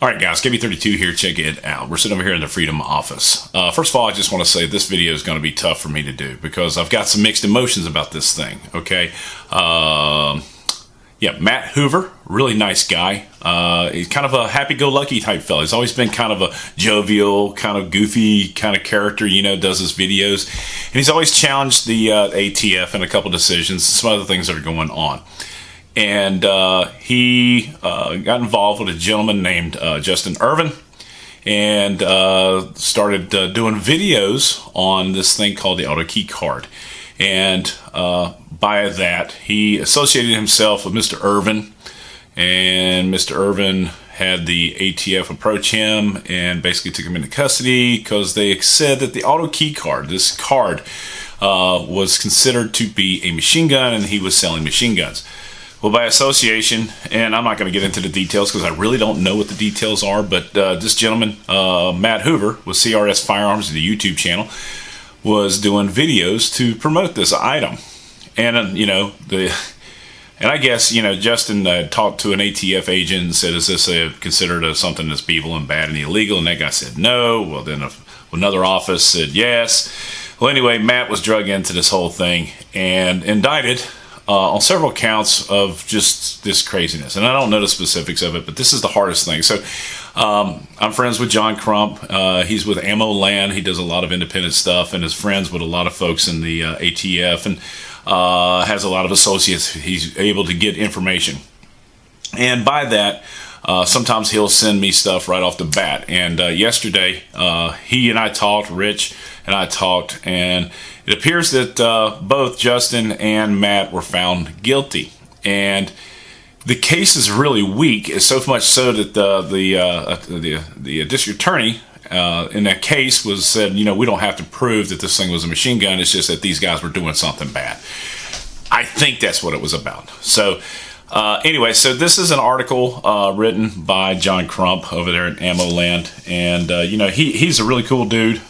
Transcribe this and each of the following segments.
All right, guys, KB32 here. Check it out. We're sitting over here in the Freedom office. Uh, first of all, I just want to say this video is going to be tough for me to do because I've got some mixed emotions about this thing. Okay. Uh, yeah, Matt Hoover, really nice guy. Uh, he's kind of a happy-go-lucky type fellow. He's always been kind of a jovial, kind of goofy kind of character, you know, does his videos. And he's always challenged the uh, ATF in a couple decisions some other things that are going on and uh, he uh, got involved with a gentleman named uh, Justin Ervin and uh, started uh, doing videos on this thing called the auto key card. And uh, by that, he associated himself with Mr. Ervin, and Mr. Ervin had the ATF approach him and basically took him into custody because they said that the auto key card, this card, was considered to be a machine gun and he was selling machine guns. Well, by association, and I'm not going to get into the details because I really don't know what the details are, but uh, this gentleman, uh, Matt Hoover, with CRS Firearms, the YouTube channel, was doing videos to promote this item. And, uh, you know, the. And I guess, you know, Justin uh, talked to an ATF agent and said, is this a, considered a, something that's evil and bad and illegal? And that guy said no. Well, then a, another office said yes. Well, anyway, Matt was drug into this whole thing and indicted uh, on several counts of just this craziness. And I don't know the specifics of it, but this is the hardest thing. So um, I'm friends with John Crump. Uh, he's with Ammo Land. He does a lot of independent stuff and is friends with a lot of folks in the uh, ATF and uh, has a lot of associates. He's able to get information. And by that, uh, sometimes he'll send me stuff right off the bat. And uh, yesterday, uh, he and I talked, Rich and I talked, and it appears that uh, both Justin and Matt were found guilty. And the case is really weak, is so much so that the the uh, the, the district attorney uh, in that case was said, you know, we don't have to prove that this thing was a machine gun. It's just that these guys were doing something bad. I think that's what it was about. So. Uh, anyway, so this is an article uh, written by John Crump over there at Ammo Land, and uh, you know he he's a really cool dude.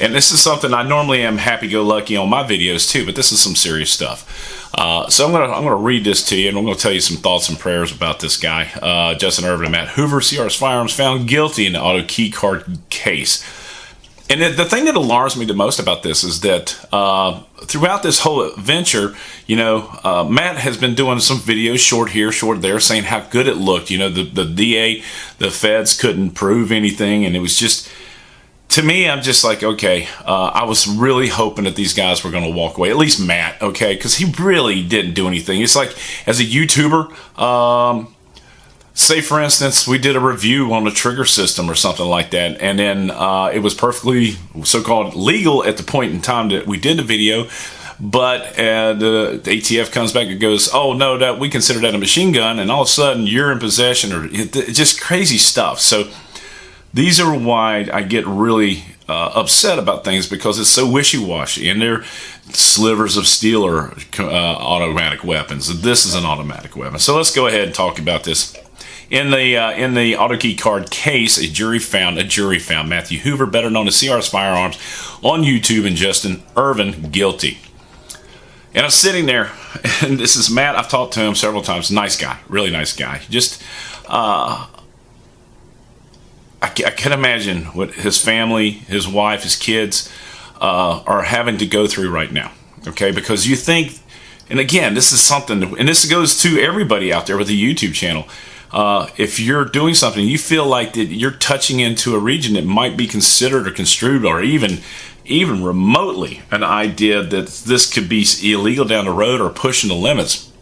And this is something I normally am happy-go-lucky on my videos too, but this is some serious stuff. Uh, so I'm gonna I'm gonna read this to you, and I'm gonna tell you some thoughts and prayers about this guy, uh, Justin Ervin and Matt Hoover, CRS Firearms, found guilty in the auto key card case. And the thing that alarms me the most about this is that uh, throughout this whole adventure, you know, uh, Matt has been doing some videos, short here, short there, saying how good it looked. You know, the the DA, the feds couldn't prove anything, and it was just to me, I'm just like, okay, uh, I was really hoping that these guys were going to walk away. At least Matt, okay, because he really didn't do anything. It's like, as a YouTuber, um, say for instance, we did a review on the trigger system or something like that, and then uh, it was perfectly so-called legal at the point in time that we did the video. But uh, the, the, ATF comes back and goes, "Oh no, that we consider that a machine gun," and all of a sudden you're in possession, or it, it, just crazy stuff. So these are why I get really uh, upset about things because it's so wishy-washy and they're slivers of steel or uh, automatic weapons. This is an automatic weapon. So let's go ahead and talk about this. In the uh, in the auto key card case, a jury found a jury found Matthew Hoover, better known as CRS Firearms, on YouTube, and Justin Ervin guilty. And I'm sitting there, and this is Matt. I've talked to him several times. Nice guy, really nice guy. Just uh, I, I can imagine what his family, his wife, his kids uh, are having to go through right now. Okay, because you think, and again, this is something, and this goes to everybody out there with a YouTube channel. Uh, if you're doing something, you feel like that you're touching into a region that might be considered or construed or even even remotely an idea that this could be illegal down the road or pushing the limits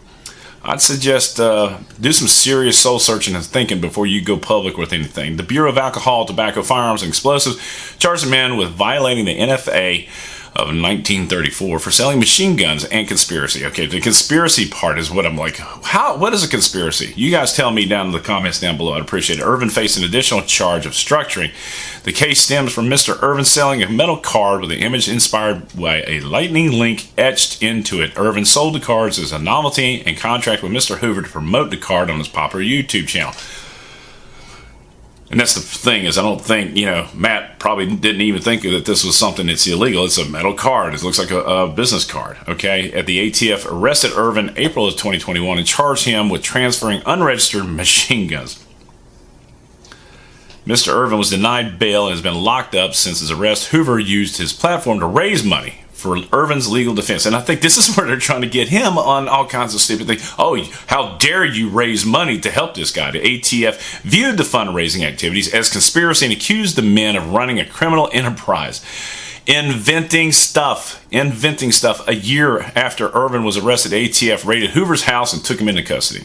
I'd suggest uh, do some serious soul searching and thinking before you go public with anything. The Bureau of Alcohol, Tobacco, Firearms, and Explosives charged a man with violating the NFA of 1934 for selling machine guns and conspiracy. Okay, the conspiracy part is what I'm like, how, what is a conspiracy? You guys tell me down in the comments down below. I'd appreciate it. Ervin faced an additional charge of structuring. The case stems from Mr. Ervin selling a metal card with an image inspired by a lightning link etched into it. Ervin sold the cards as a novelty and contract with Mr. Hoover to promote the card on his popular YouTube channel. And that's the thing is I don't think, you know, Matt probably didn't even think that this was something that's illegal. It's a metal card. It looks like a, a business card, okay? At the ATF arrested Ervin April of 2021 and charged him with transferring unregistered machine guns. Mr. Ervin was denied bail and has been locked up since his arrest. Hoover used his platform to raise money for Ervin's legal defense. And I think this is where they're trying to get him on all kinds of stupid things. Oh, how dare you raise money to help this guy? The ATF viewed the fundraising activities as conspiracy and accused the men of running a criminal enterprise. Inventing stuff, inventing stuff. A year after Ervin was arrested, ATF raided Hoover's house and took him into custody.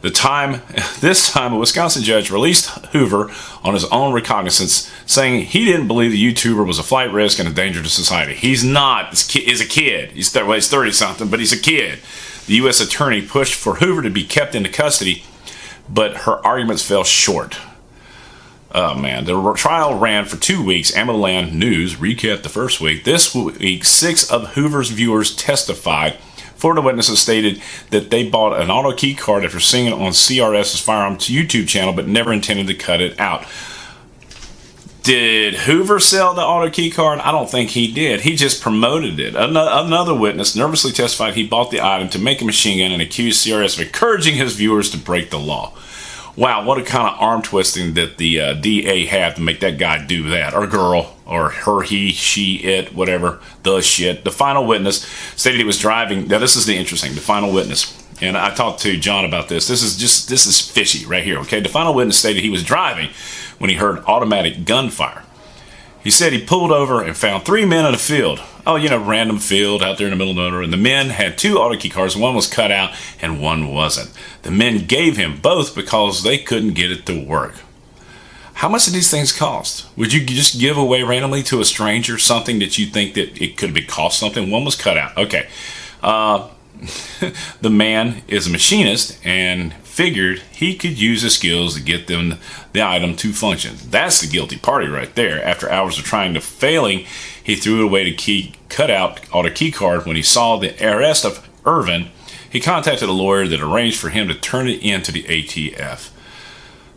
The time, this time, a Wisconsin judge released Hoover on his own recognizance, saying he didn't believe the YouTuber was a flight risk and a danger to society. He's not. He's a kid. He's, well, he's 30 something, but he's a kid. The U.S. attorney pushed for Hoover to be kept into custody, but her arguments fell short. Oh man, the trial ran for two weeks. AmmoLand News recapped the first week. This week, six of Hoover's viewers testified Florida witnesses stated that they bought an auto key card after seeing it on CRS's Firearms YouTube channel, but never intended to cut it out. Did Hoover sell the auto key card? I don't think he did. He just promoted it. Another witness nervously testified he bought the item to make a machine gun and accused CRS of encouraging his viewers to break the law. Wow, what a kind of arm twisting that the uh, DA had to make that guy do that, or girl, or her, he, she, it, whatever, the shit. The final witness stated he was driving. Now, this is the interesting. The final witness, and I talked to John about this. This is just this is fishy right here. Okay, the final witness stated he was driving when he heard automatic gunfire. He said he pulled over and found three men in a field. Oh, you know, random field out there in the middle of nowhere. And the men had two auto key cards. One was cut out and one wasn't. The men gave him both because they couldn't get it to work. How much do these things cost? Would you just give away randomly to a stranger something that you think that it could be cost something? One was cut out. Okay. Uh, the man is a machinist and figured he could use his skills to get them the item to function. That's the guilty party right there. After hours of trying to failing, he threw away the key cut out auto key card when he saw the arrest of Ervin. He contacted a lawyer that arranged for him to turn it in to the ATF.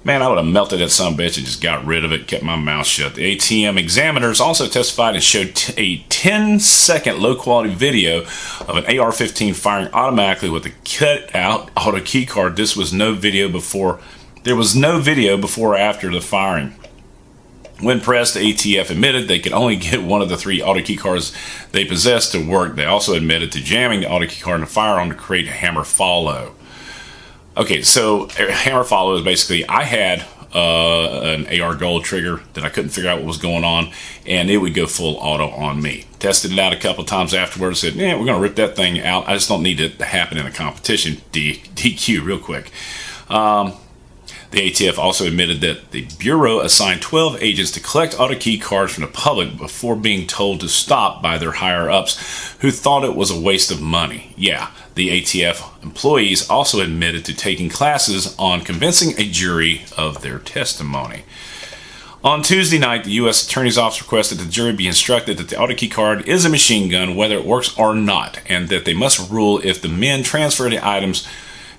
Man, I would have melted that some bitch and just got rid of it, kept my mouth shut. The ATM examiners also testified and showed a 10 second low quality video of an AR 15 firing automatically with a cut out auto key card. This was no video before, there was no video before or after the firing. When pressed, the ATF admitted they could only get one of the three auto key cards they possessed to work. They also admitted to jamming the auto key card in the firearm to create a hammer follow. Okay, so hammer follow is basically I had uh, an AR gold trigger that I couldn't figure out what was going on, and it would go full auto on me. Tested it out a couple times afterwards. Said, "Yeah, we're gonna rip that thing out. I just don't need it to happen in a competition." D- DQ real quick. Um, the ATF also admitted that the Bureau assigned 12 agents to collect auto key cards from the public before being told to stop by their higher ups who thought it was a waste of money. Yeah, the ATF employees also admitted to taking classes on convincing a jury of their testimony. On Tuesday night, the U.S. Attorney's Office requested the jury be instructed that the auto key card is a machine gun, whether it works or not, and that they must rule if the men transfer the items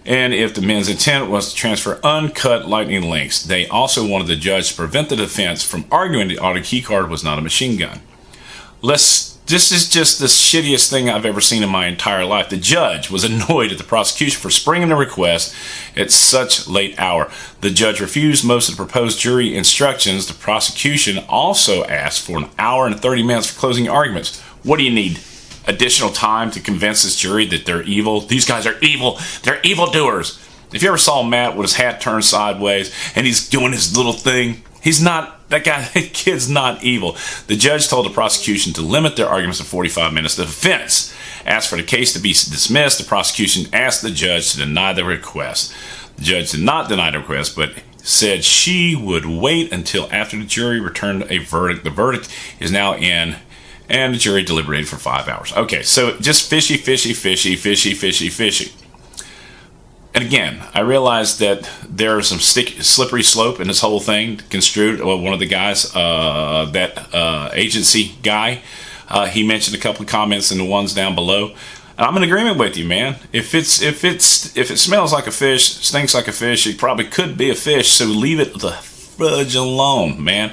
and if the men's intent was to transfer uncut lightning links. They also wanted the judge to prevent the defense from arguing the auto key card was not a machine gun. Let's this is just the shittiest thing I've ever seen in my entire life. The judge was annoyed at the prosecution for springing the request at such late hour. The judge refused most of the proposed jury instructions. The prosecution also asked for an hour and 30 minutes for closing arguments. What do you need? Additional time to convince this jury that they're evil. These guys are evil. They're evil doers. If you ever saw Matt with his hat turned sideways and he's doing his little thing, he's not, that guy, that kid's not evil. The judge told the prosecution to limit their arguments to 45 minutes. The defense asked for the case to be dismissed. The prosecution asked the judge to deny the request. The judge did not deny the request, but said she would wait until after the jury returned a verdict. The verdict is now in and the jury deliberated for five hours. Okay, so just fishy, fishy, fishy, fishy, fishy, fishy. And again, I realized that there's some stick, slippery slope in this whole thing. Construed, well, one of the guys, uh, that uh, agency guy, uh, he mentioned a couple of comments in the ones down below. And I'm in agreement with you, man. If it's if it's if it smells like a fish, stinks like a fish, it probably could be a fish. So leave it the fudge alone, man.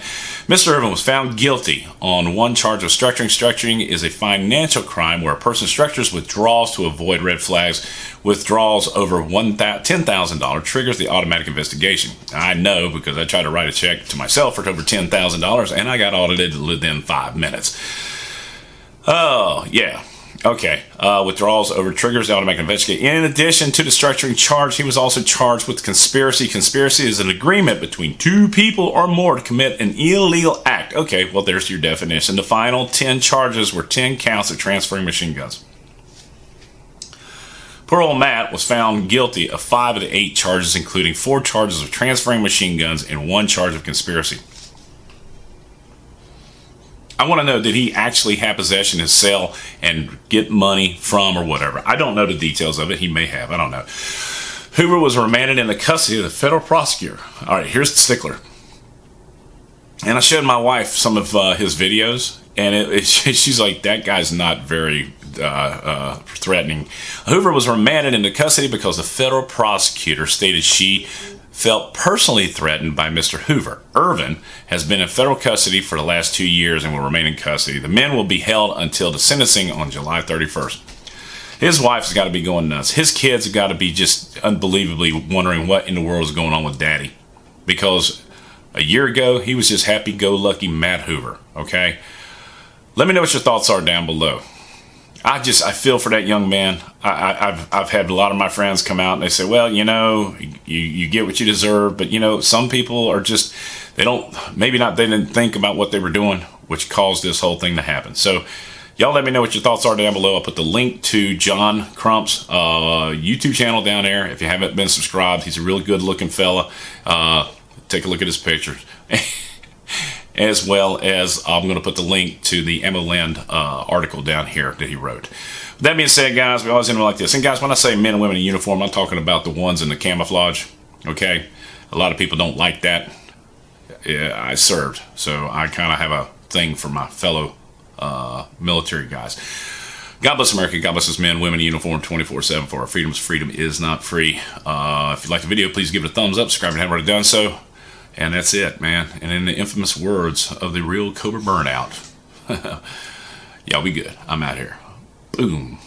Mr. Ervin was found guilty on one charge of structuring. Structuring is a financial crime where a person structures withdrawals to avoid red flags. Withdrawals over $10,000 triggers the automatic investigation. I know because I tried to write a check to myself for over $10,000 and I got audited within five minutes. Oh, yeah. Okay. Uh, withdrawals over triggers the automatic investigation. In addition to the structuring charge, he was also charged with conspiracy. Conspiracy is an agreement between two people or more to commit an illegal act. Okay, well, there's your definition. The final 10 charges were 10 counts of transferring machine guns. Poor old Matt was found guilty of five of the eight charges, including four charges of transferring machine guns and one charge of conspiracy. I want to know did he actually have possession and sell and get money from or whatever? I don't know the details of it. He may have. I don't know. Hoover was remanded in the custody of the federal prosecutor. All right, here's the stickler. And I showed my wife some of uh, his videos, and it, it, she's like, that guy's not very uh, uh, threatening. Hoover was remanded into custody because the federal prosecutor stated she felt personally threatened by Mr. Hoover. Ervin has been in federal custody for the last two years and will remain in custody. The men will be held until the sentencing on July 31st. His wife's got to be going nuts. His kids have got to be just unbelievably wondering what in the world is going on with daddy. Because a year ago, he was just happy go lucky Matt Hoover, okay? Let me know what your thoughts are down below. I just I feel for that young man. I, have I've had a lot of my friends come out and they say, well, you know, you you get what you deserve, but you know, some people are just they don't maybe not they didn't think about what they were doing, which caused this whole thing to happen. So. Y'all let me know what your thoughts are down below. I'll put the link to John Crump's uh, YouTube channel down there. If you haven't been subscribed, he's a really good looking fella. Uh, take a look at his pictures. as well as I'm going to put the link to the AmmoLand uh, article down here that he wrote. That being said, guys, we always end like this. And guys, when I say men and women in uniform, I'm talking about the ones in the camouflage. Okay, a lot of people don't like that. Yeah, I served, so I kind of have a thing for my fellow uh, military guys. God bless America. God bless us men, women in uniform 24-7 for our freedoms. Freedom is not free. Uh, if you like the video, please give it a thumbs up. Subscribe if you haven't already done so. And that's it, man. And in the infamous words of the real Cobra Burnout, y'all be good. I'm out here. Boom.